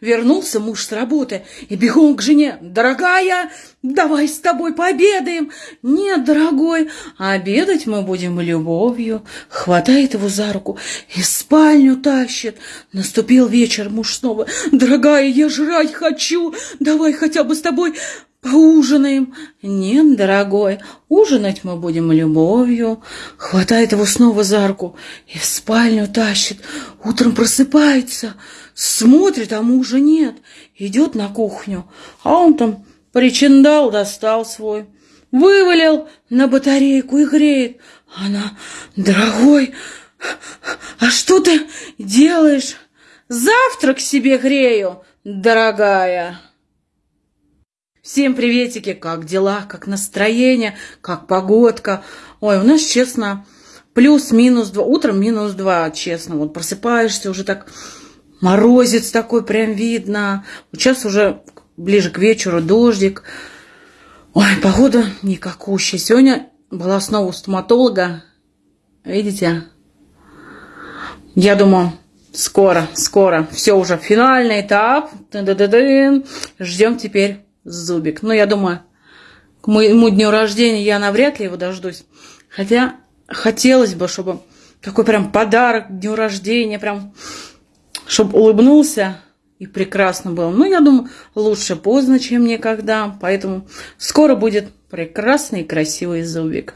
вернулся муж с работы и бегом к жене. «Дорогая, давай с тобой пообедаем!» «Нет, дорогой, обедать мы будем любовью!» Хватает его за руку и спальню тащит. Наступил вечер, муж снова. «Дорогая, я жрать хочу! Давай хотя бы с тобой Поужинаем. Нет, дорогой, ужинать мы будем любовью. Хватает его снова за руку и в спальню тащит. Утром просыпается, смотрит, а мужа нет. Идет на кухню, а он там причиндал, достал свой. Вывалил на батарейку и греет. Она, дорогой, а что ты делаешь? Завтрак себе грею, дорогая. Всем приветики, как дела, как настроение, как погодка. Ой, у нас, честно, плюс-минус два, утром минус два, честно. Вот просыпаешься, уже так морозец такой прям видно. Сейчас уже ближе к вечеру дождик. Ой, погода никакущая. Сегодня была снова у стоматолога. Видите? Я думаю, скоро, скоро. Все уже финальный этап. Ждем теперь зубик. Но я думаю, к моему дню рождения я навряд ли его дождусь. Хотя хотелось бы, чтобы такой прям подарок дню рождения, прям, чтобы улыбнулся и прекрасно было. Но я думаю, лучше поздно, чем никогда. Поэтому скоро будет прекрасный и красивый зубик.